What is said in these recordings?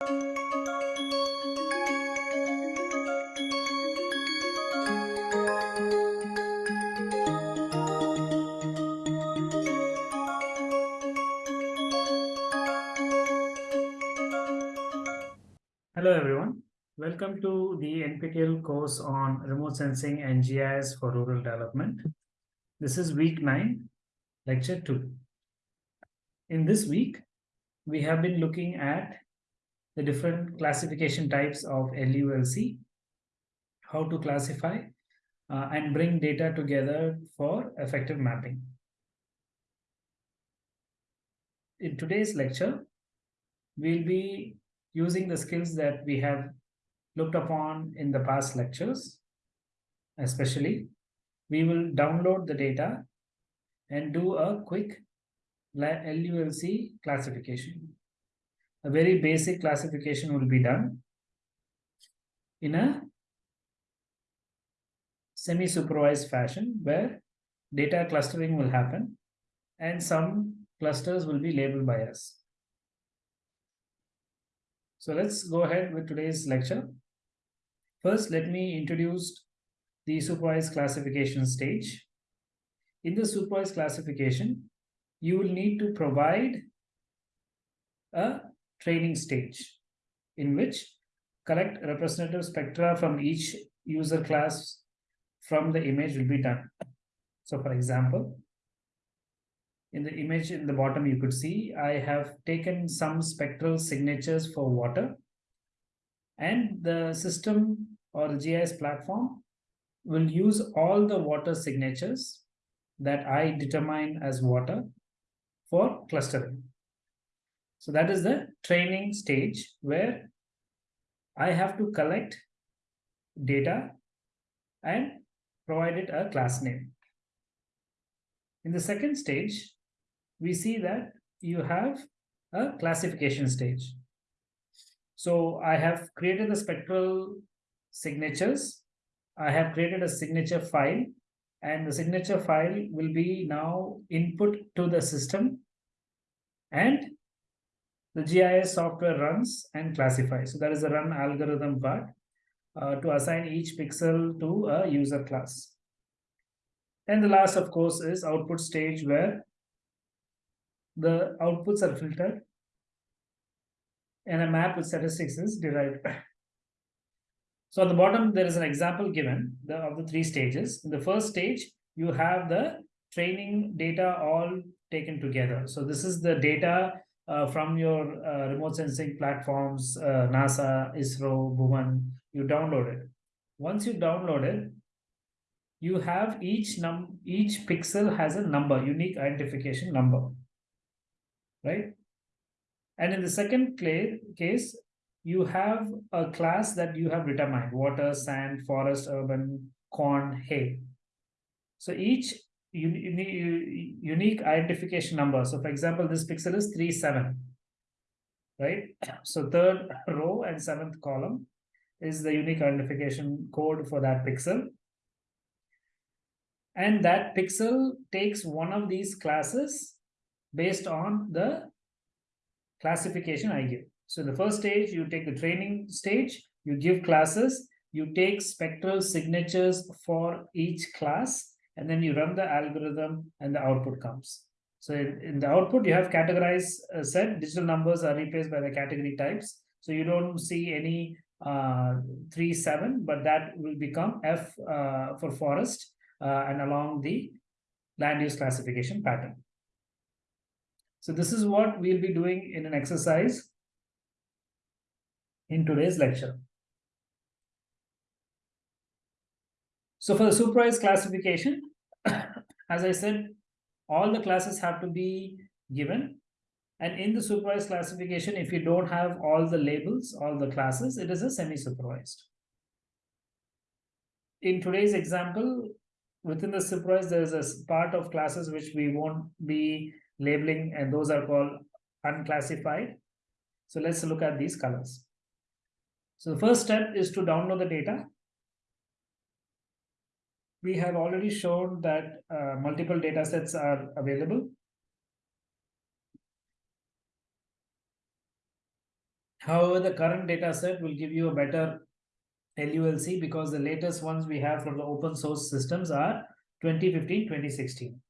Hello everyone. Welcome to the NPTEL course on remote sensing and GIS for rural development. This is week 9, lecture 2. In this week, we have been looking at the different classification types of LULC, how to classify uh, and bring data together for effective mapping. In today's lecture, we'll be using the skills that we have looked upon in the past lectures, especially, we will download the data and do a quick LULC classification. A very basic classification will be done in a semi-supervised fashion where data clustering will happen and some clusters will be labeled by us. So let's go ahead with today's lecture. First, let me introduce the supervised classification stage. In the supervised classification, you will need to provide a training stage in which collect representative spectra from each user class from the image will be done. So for example, in the image in the bottom you could see I have taken some spectral signatures for water and the system or the GIS platform will use all the water signatures that I determine as water for clustering. So that is the training stage where I have to collect data and provide it a class name. In the second stage, we see that you have a classification stage. So I have created the spectral signatures. I have created a signature file and the signature file will be now input to the system and the GIS software runs and classifies. So that is the run algorithm part uh, to assign each pixel to a user class. And the last, of course, is output stage where the outputs are filtered and a map with statistics is derived. So at the bottom, there is an example given the, of the three stages. In the first stage, you have the training data all taken together. So this is the data uh, from your uh, remote sensing platforms, uh, NASA, ISRO, Bhuvan, you download it. Once you download it, you have each num each pixel has a number, unique identification number right? And in the second case, you have a class that you have determined, water, sand, forest, urban, corn, hay. So each unique identification number. So for example, this pixel is 3, 7, right? So third row and seventh column is the unique identification code for that pixel. And that pixel takes one of these classes based on the classification I give. So the first stage, you take the training stage, you give classes, you take spectral signatures for each class, and then you run the algorithm and the output comes. So in, in the output, you have categorized uh, set, digital numbers are replaced by the category types. So you don't see any uh, 3, 7, but that will become F uh, for forest uh, and along the land use classification pattern. So this is what we'll be doing in an exercise in today's lecture. So for the supervised classification, as I said, all the classes have to be given. And in the supervised classification, if you don't have all the labels, all the classes, it is a semi-supervised. In today's example, within the supervised, there is a part of classes which we won't be labeling, and those are called unclassified. So let's look at these colors. So the first step is to download the data. We have already shown that uh, multiple data sets are available. However, the current data set will give you a better LULC because the latest ones we have from the open source systems are 2015, 2016.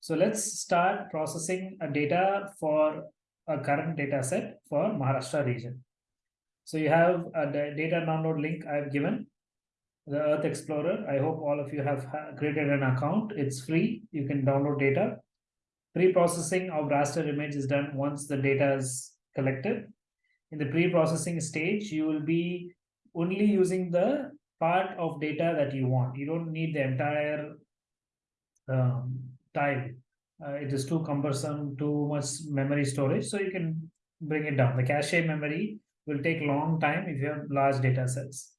So let's start processing a data for a current data set for Maharashtra region. So you have a data download link I've given, the Earth Explorer. I hope all of you have created an account. It's free. You can download data. Pre-processing of raster image is done once the data is collected. In the pre-processing stage, you will be only using the part of data that you want. You don't need the entire um, time. Uh, it is too cumbersome, too much memory storage. So you can bring it down. The cache memory will take long time if you have large data sets.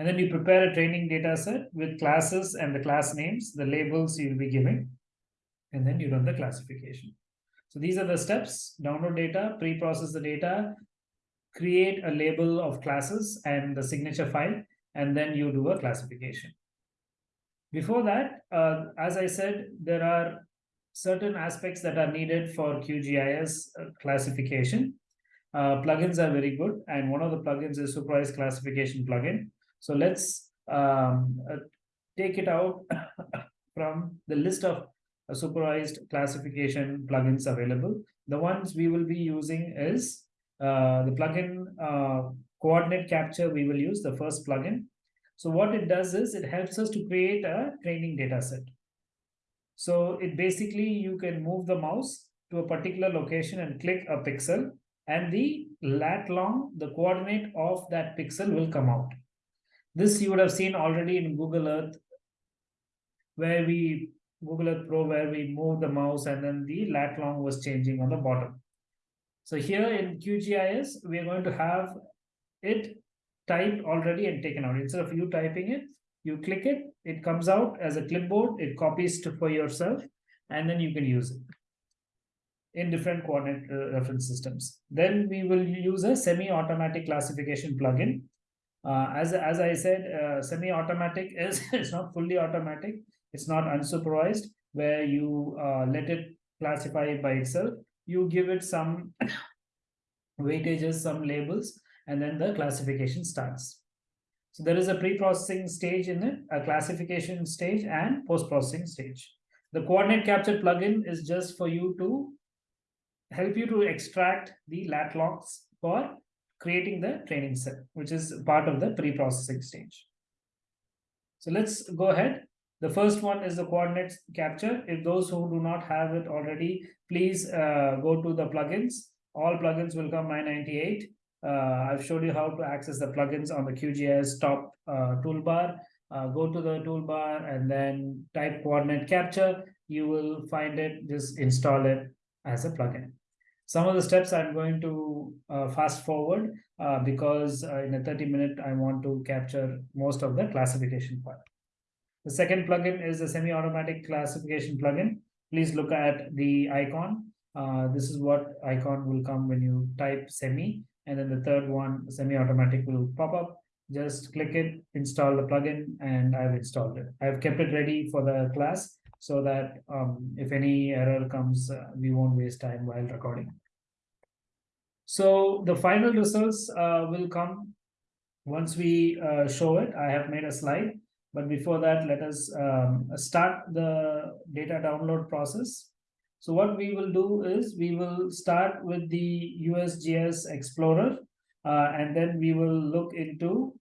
And then you prepare a training data set with classes and the class names, the labels you'll be giving, and then you run the classification. So these are the steps, download data, pre-process the data, create a label of classes and the signature file, and then you do a classification. Before that, uh, as I said, there are certain aspects that are needed for QGIS uh, classification. Uh, plugins are very good, and one of the plugins is Supervised Classification plugin. So let's um, uh, take it out from the list of uh, supervised classification plugins available. The ones we will be using is uh, the plugin uh, coordinate capture we will use the first plugin. So what it does is it helps us to create a training data set. So it basically you can move the mouse to a particular location and click a pixel and the lat long, the coordinate of that pixel will come out. This you would have seen already in Google Earth where we Google Earth Pro where we move the mouse and then the lat long was changing on the bottom. So here in QGIS, we are going to have it typed already and taken out. Instead of you typing it, you click it, it comes out as a clipboard, it copies to, for yourself, and then you can use it in different coordinate uh, reference systems. Then we will use a semi-automatic classification plugin. Uh, as, as I said, uh, semi-automatic is it's not fully automatic. It's not unsupervised where you uh, let it classify it by itself you give it some weightages, some labels, and then the classification starts. So there is a pre-processing stage in it, a classification stage and post-processing stage. The coordinate capture plugin is just for you to help you to extract the lat longs for creating the training set, which is part of the pre-processing stage. So let's go ahead. The first one is the coordinates capture. If those who do not have it already, please uh, go to the plugins. All plugins will come 998. Uh, I've showed you how to access the plugins on the QGIS top uh, toolbar. Uh, go to the toolbar and then type coordinate capture. You will find it, just install it as a plugin. Some of the steps I'm going to uh, fast forward uh, because in a 30 minute, I want to capture most of the classification part. The second plugin is a semi-automatic classification plugin. Please look at the icon. Uh, this is what icon will come when you type semi. And then the third one, semi-automatic will pop up. Just click it, install the plugin, and I've installed it. I've kept it ready for the class so that um, if any error comes, uh, we won't waste time while recording. So the final results uh, will come once we uh, show it. I have made a slide. But before that, let us um, start the data download process. So what we will do is we will start with the USGS Explorer, uh, and then we will look into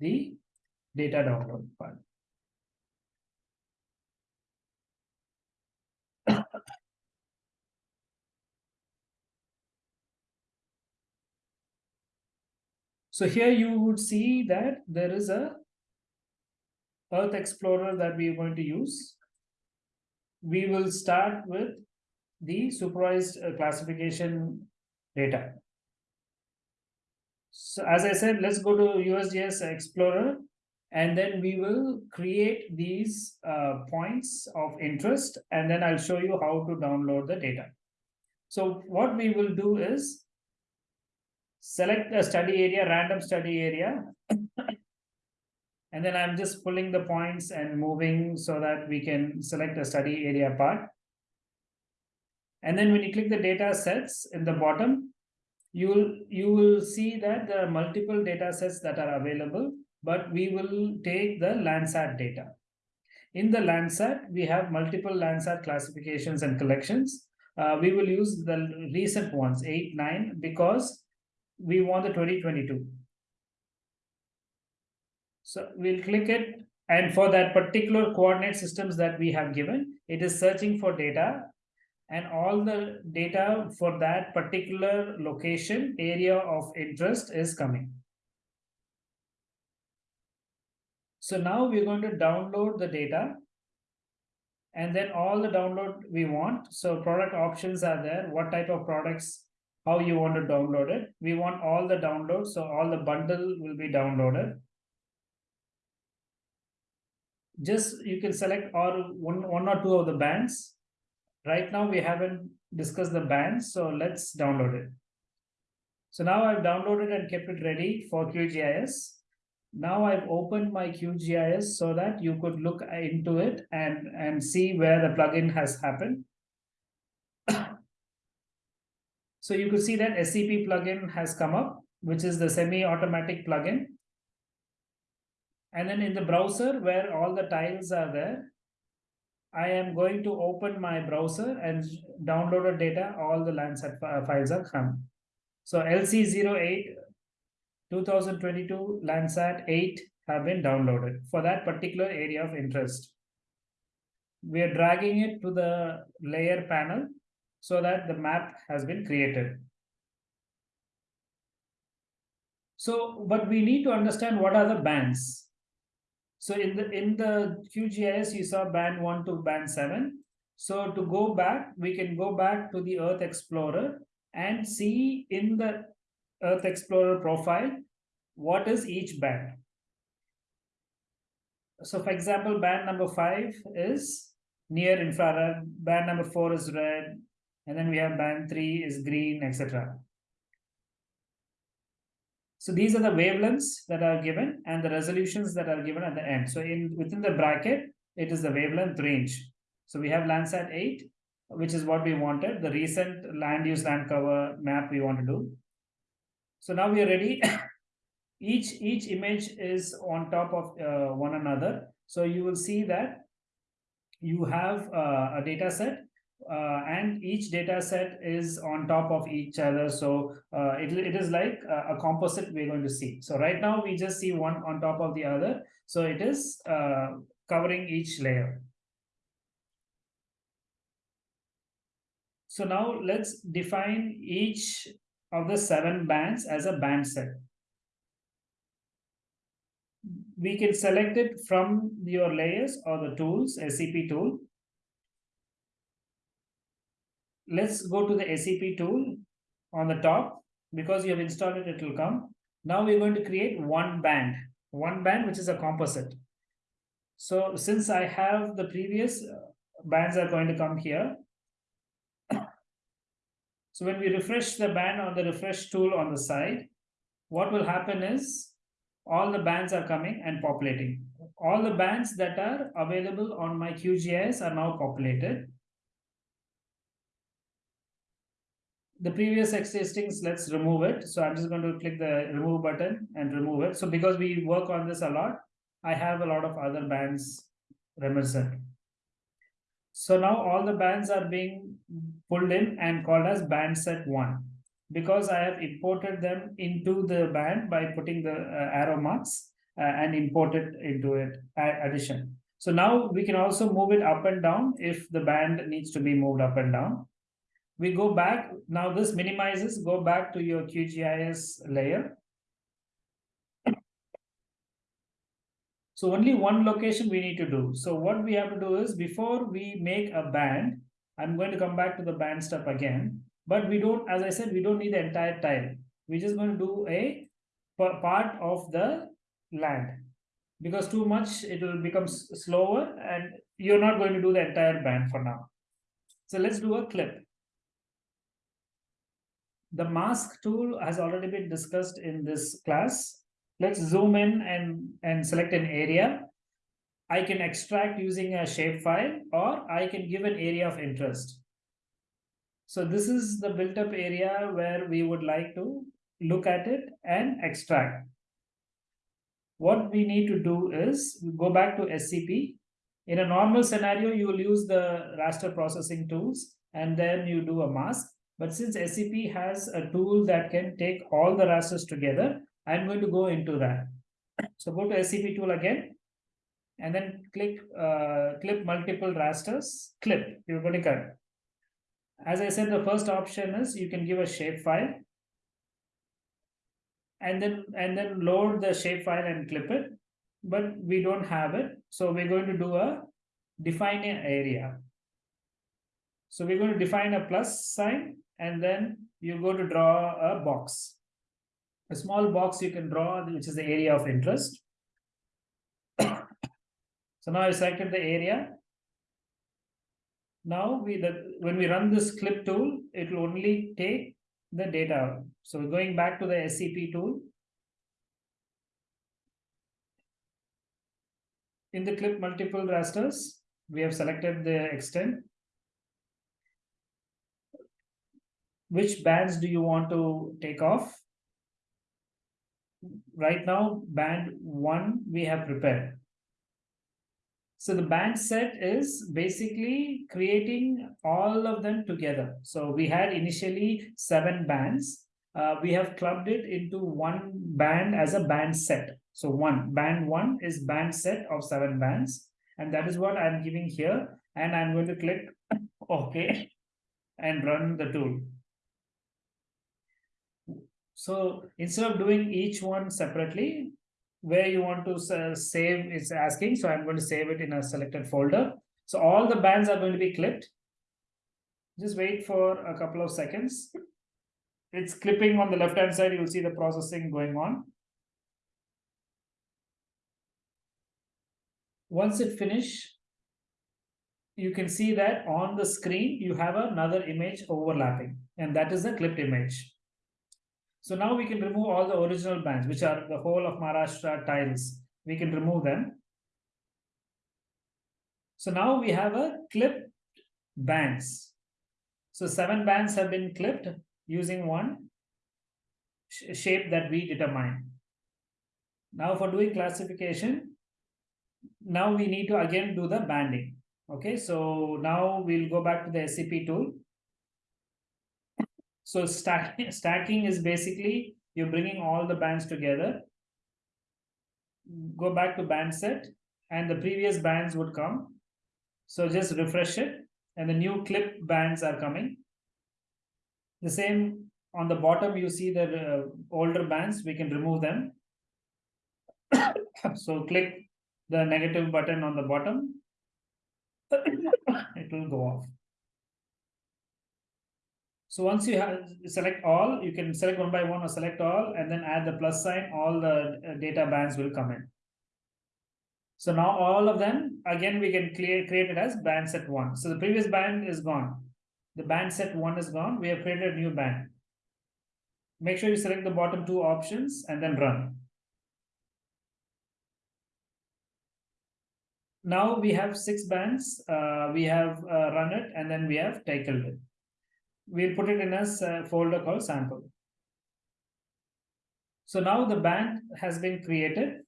the data download part. So here you would see that there is a Earth Explorer that we are going to use. We will start with the supervised uh, classification data. So as I said, let's go to USGS Explorer and then we will create these uh, points of interest and then I'll show you how to download the data. So what we will do is select a study area, random study area and then I'm just pulling the points and moving so that we can select a study area part. And then when you click the data sets in the bottom, you will you will see that there are multiple data sets that are available, but we will take the Landsat data. In the Landsat, we have multiple Landsat classifications and collections. Uh, we will use the recent ones, 8, 9, because we want the 2022. So we'll click it and for that particular coordinate systems that we have given, it is searching for data and all the data for that particular location area of interest is coming. So now we're going to download the data and then all the download we want. So product options are there, what type of products, how you want to download it. We want all the downloads, so all the bundle will be downloaded. Just you can select or one one or two of the bands. Right now we haven't discussed the bands so let's download it. So now i've downloaded and kept it ready for qgis now i've opened my qgis so that you could look into it and and see where the plugin has happened so you could see that scp plugin has come up which is the semi-automatic plugin and then in the browser where all the tiles are there, I am going to open my browser and download downloaded data, all the Landsat uh, files are come. So LC08 2022 Landsat 8 have been downloaded for that particular area of interest. We are dragging it to the layer panel so that the map has been created. So, but we need to understand what are the bands. So in the in the QGIS, you saw band one to band seven. So to go back, we can go back to the Earth Explorer and see in the Earth Explorer profile, what is each band. So for example, band number five is near infrared, band number four is red, and then we have band three is green, etc. So these are the wavelengths that are given and the resolutions that are given at the end. So in within the bracket, it is the wavelength range. So we have Landsat 8, which is what we wanted, the recent land use land cover map we want to do. So now we are ready. each each image is on top of uh, one another. So you will see that you have uh, a data set uh, and each data set is on top of each other. So uh, it, it is like a, a, composite we're going to see. So right now we just see one on top of the other. So it is uh, covering each layer. So now let's define each of the seven bands as a band set. We can select it from your layers or the tools, SCP tool. Let's go to the SCP tool on the top. Because you have installed it, it will come. Now we're going to create one band, one band which is a composite. So since I have the previous uh, bands are going to come here. so when we refresh the band on the refresh tool on the side, what will happen is all the bands are coming and populating. All the bands that are available on my QGIS are now populated. The previous existings, let's remove it. So I'm just going to click the remove button and remove it. So because we work on this a lot, I have a lot of other bands reminiscent. So now all the bands are being pulled in and called as band set one because I have imported them into the band by putting the uh, arrow marks uh, and imported into it addition. So now we can also move it up and down if the band needs to be moved up and down we go back. Now this minimizes, go back to your QGIS layer. So only one location we need to do. So what we have to do is before we make a band, I'm going to come back to the band stuff again. But we don't, as I said, we don't need the entire tile. We're just going to do a part of the land because too much it will become slower and you're not going to do the entire band for now. So let's do a clip. The mask tool has already been discussed in this class. Let's zoom in and, and select an area. I can extract using a shapefile or I can give an area of interest. So this is the built up area where we would like to look at it and extract. What we need to do is go back to SCP. In a normal scenario, you will use the raster processing tools and then you do a mask. But since SCP has a tool that can take all the rasters together, I'm going to go into that. So go to SCP tool again and then click uh, clip multiple rasters, clip, you're going to cut. As I said, the first option is you can give a shape file and then and then load the shape file and clip it, but we don't have it. So we're going to do a define an area. So we're going to define a plus sign and then you go to draw a box. A small box you can draw, which is the area of interest. so now I selected the area now we the when we run this clip tool, it will only take the data. So going back to the SCP tool. In the clip multiple rasters, we have selected the extent. Which bands do you want to take off? Right now, band one we have prepared. So the band set is basically creating all of them together. So we had initially seven bands. Uh, we have clubbed it into one band as a band set. So one band one is band set of seven bands. And that is what I'm giving here. And I'm going to click OK and run the tool. So instead of doing each one separately, where you want to save is asking. So I'm going to save it in a selected folder. So all the bands are going to be clipped. Just wait for a couple of seconds. It's clipping on the left hand side. You'll see the processing going on. Once it finish, you can see that on the screen, you have another image overlapping, and that is the clipped image. So now we can remove all the original bands, which are the whole of Maharashtra tiles. We can remove them. So now we have a clipped bands. So seven bands have been clipped using one sh shape that we determine. Now for doing classification, now we need to again do the banding. Okay, so now we'll go back to the SCP tool so stack, stacking is basically you're bringing all the bands together. Go back to band set and the previous bands would come. So just refresh it and the new clip bands are coming. The same on the bottom, you see the uh, older bands, we can remove them. so click the negative button on the bottom. it will go off. So once you have select all, you can select one by one or select all and then add the plus sign, all the uh, data bands will come in. So now all of them, again, we can clear, create it as band set one. So the previous band is gone. The band set one is gone. We have created a new band. Make sure you select the bottom two options and then run. Now we have six bands. Uh, we have uh, run it and then we have taken it we'll put it in a folder called sample. So now the band has been created.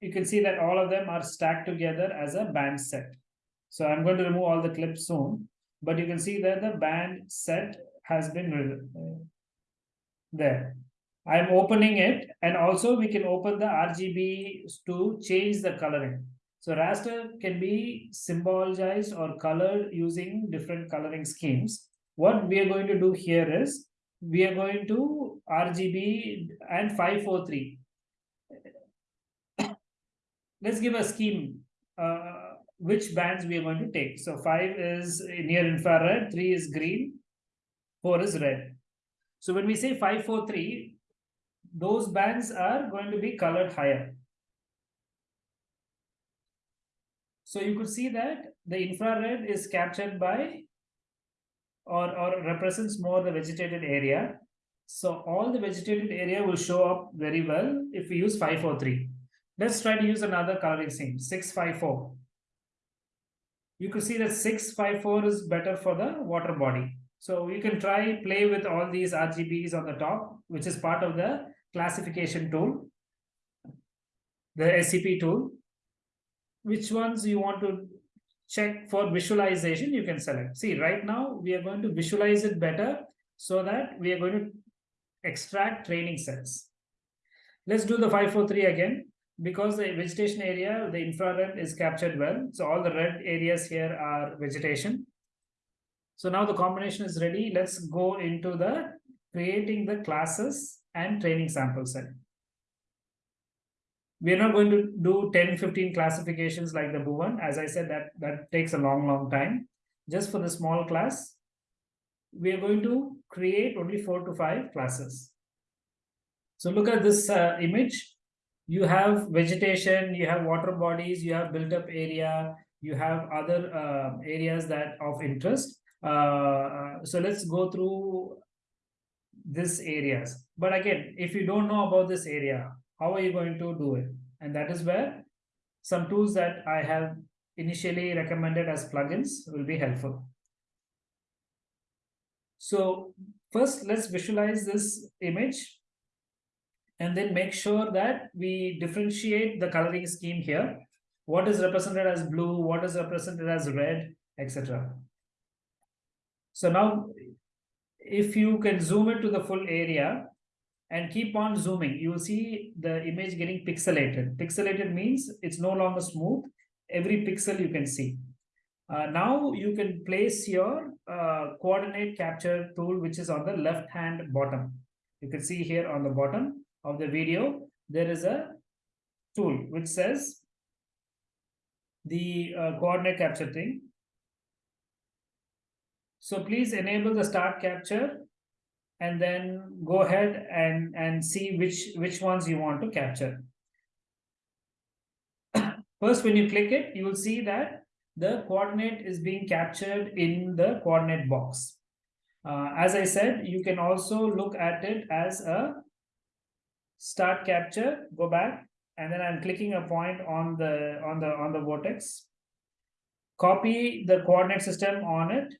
You can see that all of them are stacked together as a band set. So I'm going to remove all the clips soon, but you can see that the band set has been uh, there. I'm opening it and also we can open the RGB to change the coloring. So raster can be symbolized or colored using different coloring schemes. What we are going to do here is we are going to RGB and 543. Let's give a scheme uh, which bands we are going to take. So 5 is near infrared, 3 is green, 4 is red. So when we say 543, those bands are going to be colored higher. So you could see that the infrared is captured by or, or represents more the vegetated area. So all the vegetated area will show up very well if we use 543. Let's try to use another coloring scheme, 654. you could see that 654 is better for the water body. So you can try play with all these RGBs on the top, which is part of the classification tool, the SCP tool. Which ones you want to check for visualization, you can select. See, right now we are going to visualize it better so that we are going to extract training sets. Let's do the 543 again because the vegetation area, the infrared is captured well. So all the red areas here are vegetation. So now the combination is ready. Let's go into the creating the classes and training sample set. We're not going to do 10, 15 classifications like the Bhuvan. As I said, that, that takes a long, long time. Just for the small class, we are going to create only four to five classes. So look at this uh, image. You have vegetation, you have water bodies, you have built up area, you have other uh, areas that of interest. Uh, so let's go through this areas. But again, if you don't know about this area, how are you going to do it? And that is where some tools that I have initially recommended as plugins will be helpful. So first, let's visualize this image and then make sure that we differentiate the coloring scheme here. What is represented as blue, what is represented as red, etc. So now, if you can zoom it to the full area and keep on zooming, you will see the image getting pixelated. Pixelated means it's no longer smooth. Every pixel you can see. Uh, now you can place your uh, coordinate capture tool, which is on the left hand bottom. You can see here on the bottom of the video, there is a tool which says the uh, coordinate capture thing. So please enable the start capture and then go ahead and, and see which, which ones you want to capture. First, when you click it, you will see that the coordinate is being captured in the coordinate box. Uh, as I said, you can also look at it as a start capture, go back, and then I'm clicking a point on the on the on the vortex. Copy the coordinate system on it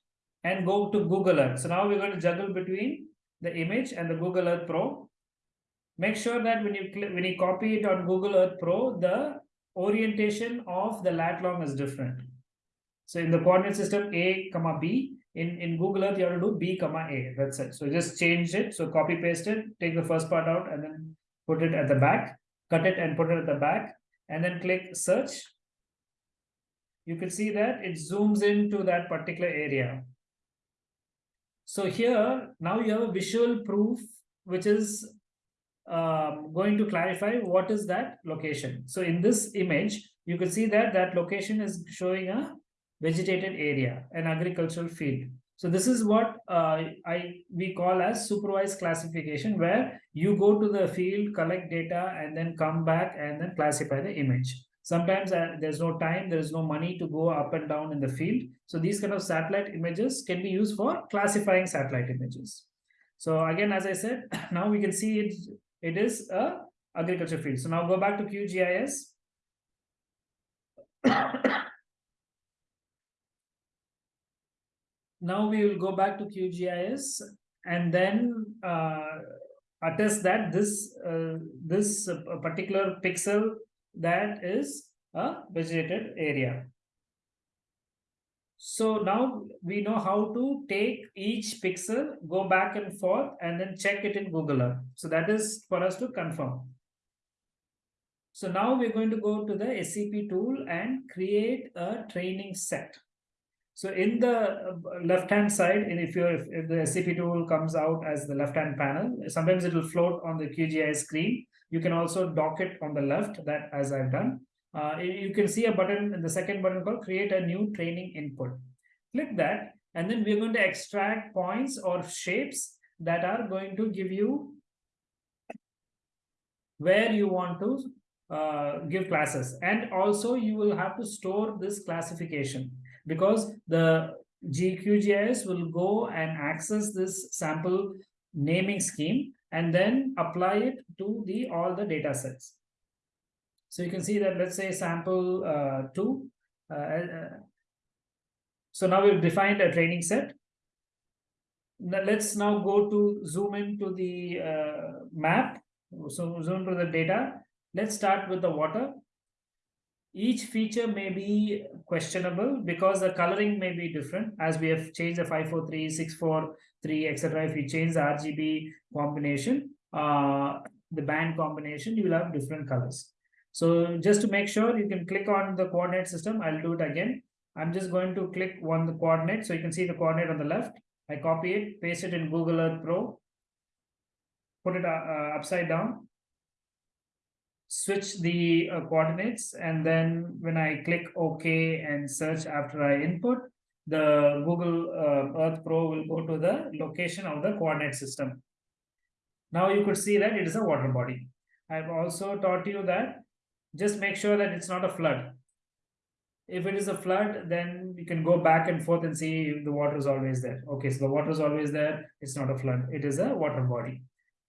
and go to Google Earth. So now we're going to juggle between the image and the Google Earth Pro. Make sure that when you when you copy it on Google Earth Pro, the orientation of the lat long is different. So in the coordinate system A comma B, in, in Google Earth, you have to do B comma A. That's it. So just change it. So copy paste it, take the first part out and then put it at the back, cut it and put it at the back, and then click search. You can see that it zooms into that particular area. So here, now you have a visual proof, which is um, going to clarify what is that location. So in this image, you can see that that location is showing a vegetated area, an agricultural field. So this is what uh, I we call as supervised classification, where you go to the field, collect data, and then come back and then classify the image. Sometimes uh, there's no time, there's no money to go up and down in the field. So these kind of satellite images can be used for classifying satellite images. So again, as I said, now we can see it, it is a agriculture field. So now go back to QGIS. now we will go back to QGIS and then uh, attest that this uh, this uh, particular pixel that is a vegetated area. So now we know how to take each pixel, go back and forth, and then check it in Google Earth. So that is for us to confirm. So now we're going to go to the SCP tool and create a training set. So in the uh, left-hand side, and if you if, if the SCP tool comes out as the left-hand panel, sometimes it will float on the QGIS screen. You can also dock it on the left, that as I've done. Uh, you can see a button, in the second button called create a new training input. Click that, and then we're going to extract points or shapes that are going to give you where you want to uh, give classes. And also you will have to store this classification because the GQGIS will go and access this sample naming scheme and then apply it to the all the data sets. So you can see that let's say sample uh, two, uh, uh, So now we've defined a training set. Now let's now go to zoom into the uh, map. So zoom to the data. Let's start with the water. Each feature may be questionable because the coloring may be different as we have changed the 543, 643, etc. If you change the RGB combination, uh, the band combination, you will have different colors. So just to make sure you can click on the coordinate system, I'll do it again. I'm just going to click on the coordinate. So you can see the coordinate on the left. I copy it, paste it in Google Earth Pro, put it uh, uh upside down, switch the uh, coordinates. And then when I click OK and search after I input, the Google uh, Earth Pro will go to the location of the coordinate system. Now you could see that it is a water body. I've also taught you that just make sure that it's not a flood. If it is a flood, then you can go back and forth and see if the water is always there. Okay, so the water is always there. It's not a flood. It is a water body.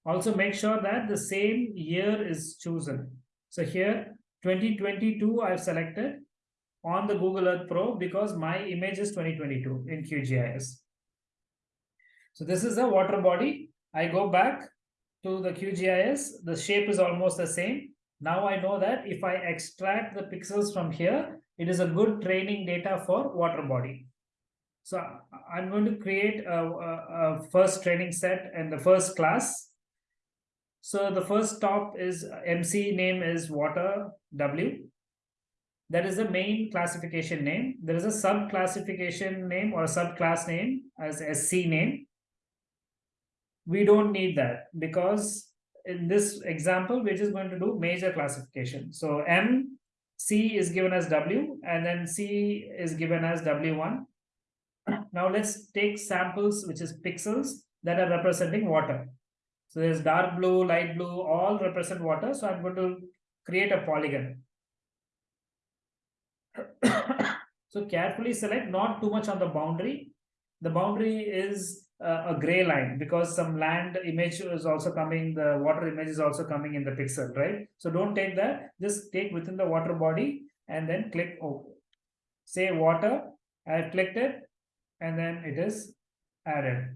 Also make sure that the same year is chosen. So here 2022 I've selected on the Google Earth Pro because my image is 2022 in QGIS. So this is a water body. I go back to the QGIS. The shape is almost the same. Now I know that if I extract the pixels from here, it is a good training data for water body. So I'm going to create a, a, a first training set and the first class. So the first top is uh, MC name is water W. That is the main classification name. There is a sub classification name or subclass name as SC name. We don't need that because in this example, we're just going to do major classification. So M, C is given as W, and then C is given as W1. Now let's take samples, which is pixels that are representing water. So there's dark blue, light blue, all represent water. So I'm going to create a polygon. so carefully select not too much on the boundary. The boundary is uh, a gray line because some land image is also coming, the water image is also coming in the pixel, right? So don't take that, just take within the water body and then click OK. Say water, I have clicked it and then it is added.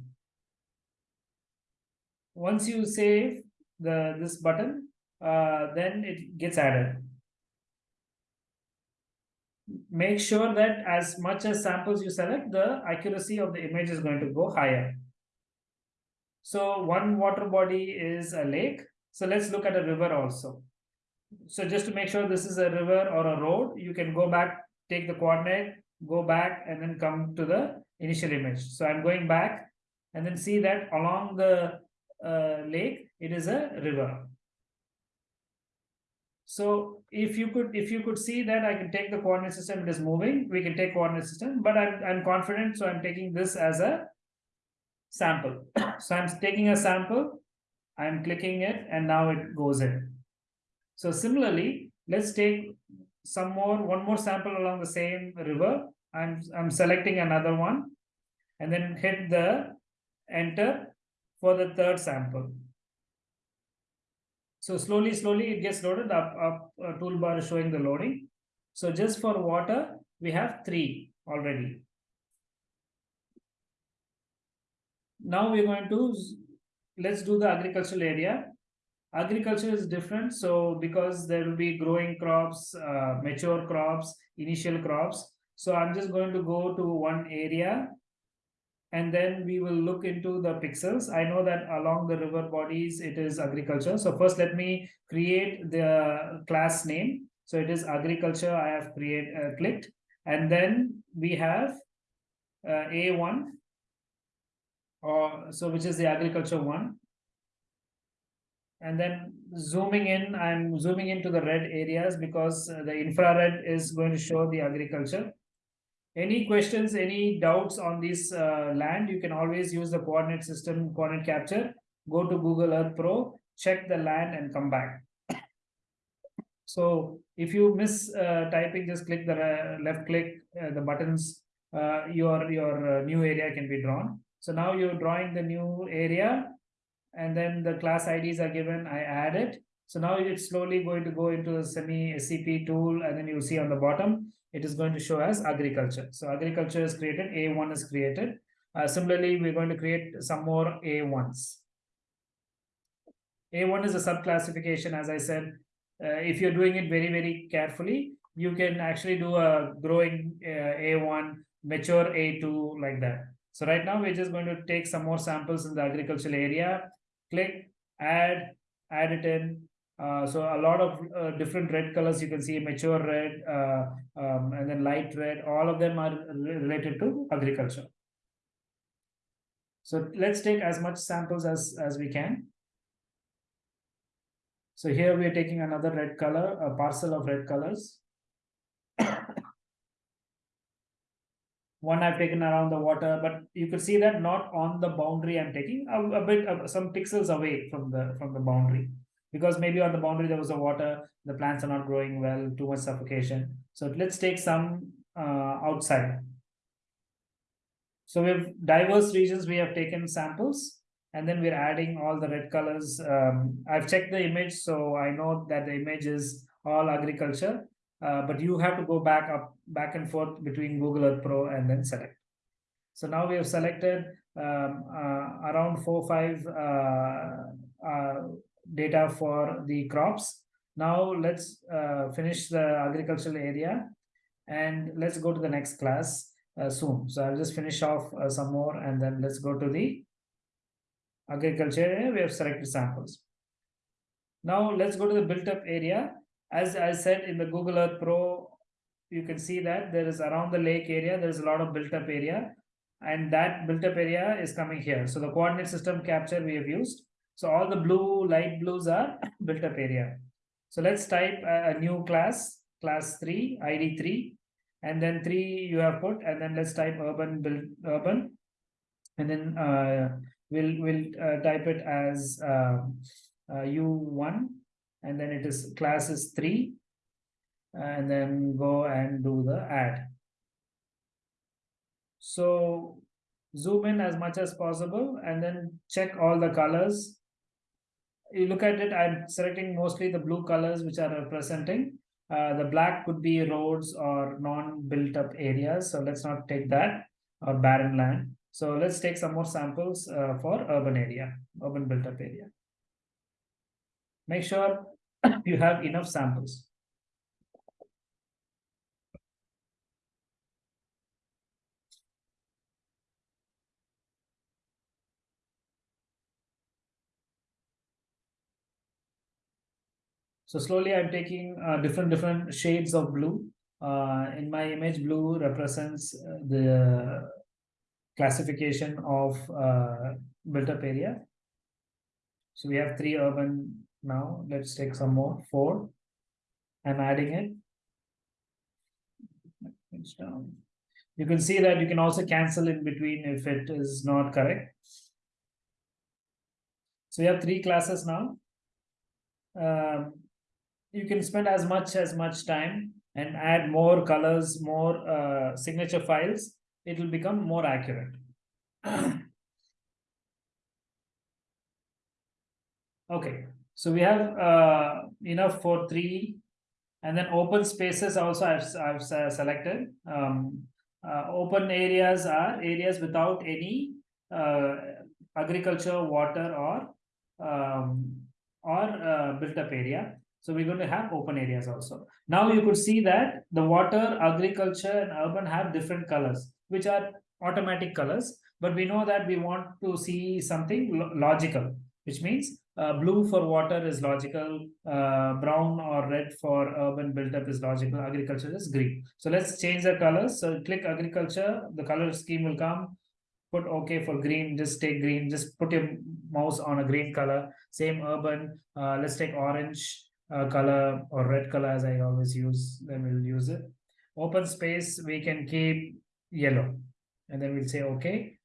Once you save the this button, uh, then it gets added make sure that as much as samples you select, the accuracy of the image is going to go higher. So one water body is a lake. So let's look at a river also. So just to make sure this is a river or a road, you can go back, take the coordinate, go back and then come to the initial image. So I'm going back and then see that along the uh, lake, it is a river. So if you could if you could see that I can take the coordinate system, it is moving, we can take coordinate system, but I'm I'm confident, so I'm taking this as a sample. so I'm taking a sample, I'm clicking it, and now it goes in. So similarly, let's take some more, one more sample along the same river. I'm I'm selecting another one and then hit the enter for the third sample. So slowly, slowly it gets loaded up, up uh, toolbar is showing the loading. So just for water, we have three already. Now we're going to, let's do the agricultural area. Agriculture is different. So because there will be growing crops, uh, mature crops, initial crops. So I'm just going to go to one area and then we will look into the pixels. I know that along the river bodies, it is agriculture. So first let me create the class name. So it is agriculture I have create uh, clicked. And then we have uh, A1, or so which is the agriculture one. And then zooming in, I'm zooming into the red areas because the infrared is going to show the agriculture. Any questions, any doubts on this uh, land, you can always use the coordinate system, coordinate capture, go to Google Earth Pro, check the land and come back. So if you miss uh, typing, just click the uh, left click, uh, the buttons, uh, your, your new area can be drawn. So now you're drawing the new area and then the class IDs are given, I add it. So now it's slowly going to go into the semi SCP tool, and then you'll see on the bottom, it is going to show as agriculture. So agriculture is created, A1 is created. Uh, similarly, we're going to create some more A1s. A1 is a subclassification, as I said. Uh, if you're doing it very, very carefully, you can actually do a growing uh, A1, mature A2, like that. So right now, we're just going to take some more samples in the agricultural area, click, add, add it in. Uh, so a lot of uh, different red colors you can see mature red uh, um, and then light red all of them are related to agriculture so let's take as much samples as as we can so here we are taking another red color, a parcel of red colors. One I've taken around the water, but you could see that not on the boundary I'm taking, a, a bit, some pixels away from the from the boundary. Because maybe on the boundary there was a water, the plants are not growing well, too much suffocation. So let's take some uh, outside. So we have diverse regions, we have taken samples and then we're adding all the red colors. Um, I've checked the image, so I know that the image is all agriculture, uh, but you have to go back up, back and forth between Google Earth Pro and then select. So now we have selected um, uh, around four, five uh, uh data for the crops. Now let's uh, finish the agricultural area and let's go to the next class uh, soon. So I'll just finish off some more and then let's go to the agriculture area, we have selected samples. Now let's go to the built up area. As I said in the Google Earth Pro, you can see that there is around the lake area, there is a lot of built up area and that built up area is coming here. So the coordinate system capture we have used. So all the blue, light blues are built up area. So let's type a, new class, class 3, ID 3, and then 3 you have put, and then let's type urban build urban, and then uh, we'll we'll uh, type it as um, uh, u1 and then it is class is 3 and then go and do the add. So zoom in as much as possible and then check all the colors you look at it i'm selecting mostly the blue colors which are representing uh, the black could be roads or non-built up areas so let's not take that or barren land so let's take some more samples uh, for urban area, urban built up area. Make sure you have enough samples. So slowly I'm taking uh, different different shades of blue. Uh, in my image, blue represents uh, the classification of uh, built up area. So we have three urban now. Let's take some more, four. I'm adding it. It's down. You can see that you can also cancel in between if it is not correct. So we have three classes now. Um, you can spend as much as much time and add more colors, more uh, signature files it will become more accurate. okay, so we have uh, enough for three and then open spaces also I've, I've selected. Um, uh, open areas are areas without any uh, agriculture, water or um, or uh, built up area. So we're going to have open areas also. Now you could see that the water, agriculture and urban have different colors which are automatic colors, but we know that we want to see something lo logical, which means uh, blue for water is logical, uh, brown or red for urban built-up is logical, agriculture is green. So let's change the colors. So click agriculture, the color scheme will come, put OK for green, just take green, just put your mouse on a green color. Same urban, uh, let's take orange uh, color or red color as I always use, then we'll use it. Open space, we can keep yellow and then we'll say okay.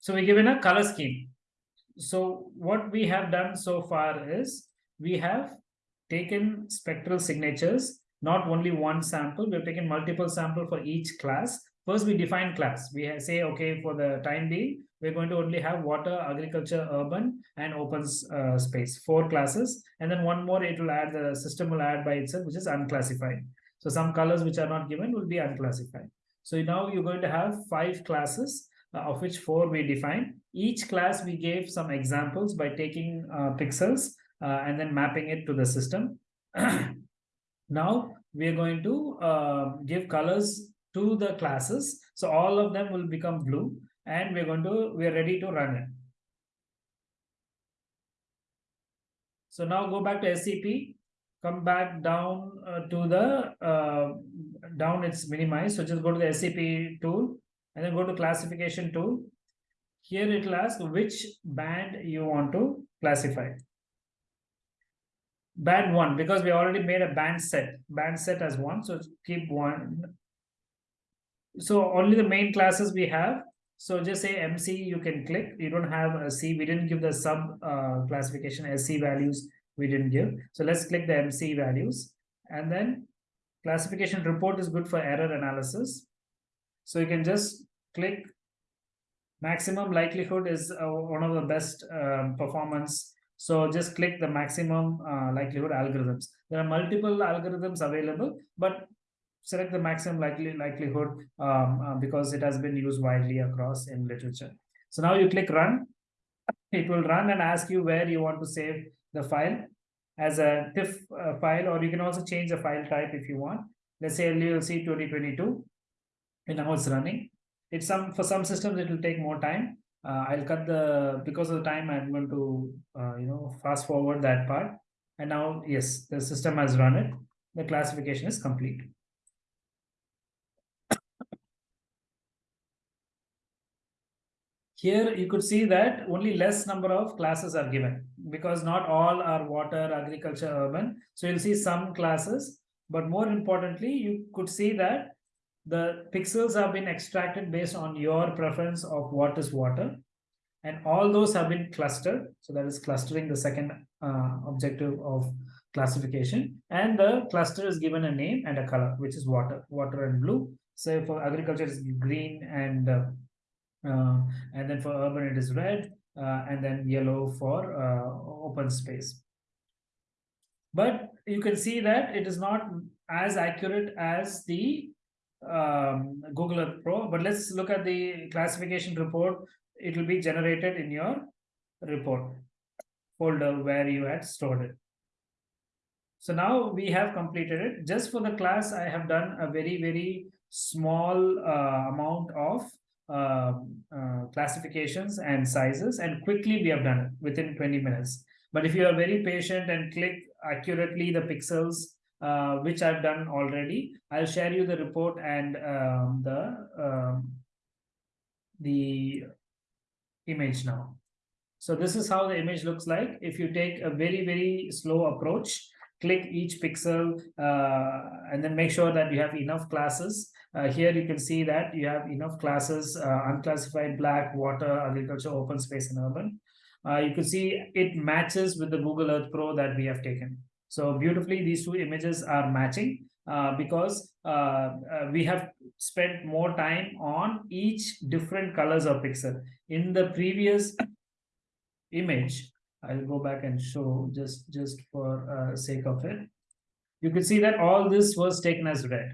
So we're given a color scheme. So what we have done so far is we have taken spectral signatures not only one sample. We've taken multiple sample for each class. First we define class. We say okay for the time being we're going to only have water, agriculture, urban, and open uh, space, four classes. And then one more, it will add, the system will add by itself, which is unclassified. So some colors which are not given will be unclassified. So now you're going to have five classes, uh, of which four we define. Each class we gave some examples by taking uh, pixels uh, and then mapping it to the system. now we are going to uh, give colors to the classes. So all of them will become blue and we're going to, we're ready to run it. So now go back to SCP, come back down uh, to the, uh, down it's minimized. So just go to the SCP tool and then go to classification tool. Here it will ask which band you want to classify. Band one, because we already made a band set, band set as one. So keep one. So only the main classes we have so just say MC, you can click. You don't have a C. We didn't give the sub uh, classification SC values. We didn't give. So let's click the MC values. And then classification report is good for error analysis. So you can just click maximum likelihood is uh, one of the best um, performance. So just click the maximum uh, likelihood algorithms. There are multiple algorithms available, but select the maximum likely likelihood um, uh, because it has been used widely across in literature. So now you click run. It will run and ask you where you want to save the file as a TIFF uh, file, or you can also change the file type if you want. Let's say LULC 2022, and now it's running. It's some for some systems it will take more time. Uh, I'll cut the because of the time I'm going to uh, you know fast forward that part. And now yes, the system has run it. The classification is complete. Here you could see that only less number of classes are given because not all are water, agriculture, urban. So you'll see some classes, but more importantly, you could see that the pixels have been extracted based on your preference of what is water. And all those have been clustered. So that is clustering the second uh, objective of classification. And the cluster is given a name and a color, which is water, water and blue. So for agriculture, it's green and uh, and then for urban it is red uh, and then yellow for uh, open space but you can see that it is not as accurate as the um, Google Earth Pro. But let's look at the classification report. It will be generated in your report folder where you had stored it. So now we have completed it. Just for the class, I have done a very, very small uh, amount of uh, classifications and sizes and quickly we have done it within 20 minutes. But if you are very patient and click accurately the pixels, uh, which I've done already, I'll share you the report and um, the um, the image now. So this is how the image looks like. If you take a very, very slow approach, click each pixel uh, and then make sure that you have enough classes uh, here you can see that you have enough classes, uh, unclassified black, water, agriculture, open space, and urban. Uh, you can see it matches with the Google Earth Pro that we have taken. So beautifully, these two images are matching uh, because uh, uh, we have spent more time on each different colors of pixel. In the previous image, I'll go back and show just, just for sake of it. You can see that all this was taken as red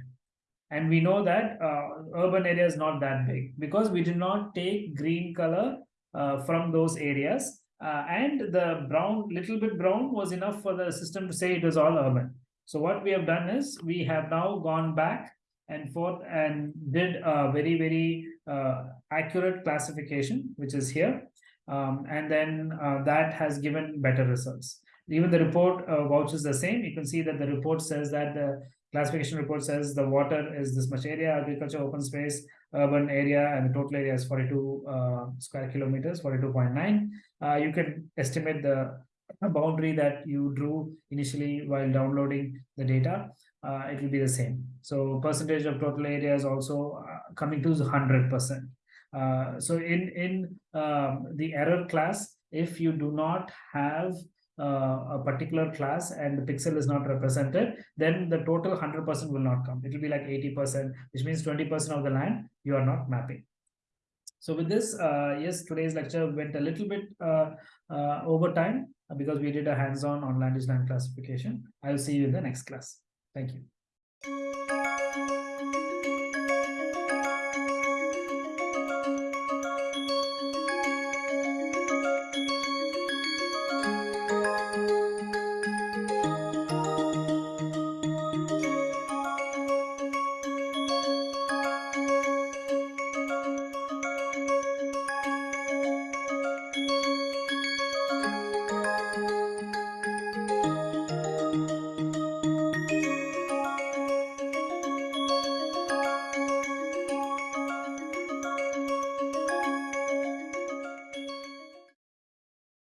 and we know that uh, urban area is not that big because we did not take green color uh, from those areas. Uh, and the brown little bit brown was enough for the system to say it was all urban. So what we have done is we have now gone back and forth and did a very very uh, accurate classification which is here. Um, and then uh, that has given better results. Even the report uh, vouches the same. You can see that the report says that the classification report says the water is this much area, agriculture, open space, urban area, and the total area is 42 uh, square kilometers, 42.9. Uh, you can estimate the boundary that you drew initially while downloading the data. Uh, it will be the same. So percentage of total area is also uh, coming to 100%. Uh, so in, in um, the error class, if you do not have uh, a particular class and the pixel is not represented, then the total 100% will not come. It will be like 80%, which means 20% of the land you are not mapping. So with this, uh, yes, today's lecture went a little bit uh, uh, over time because we did a hands-on on land use land classification. I'll see you in the next class. Thank you.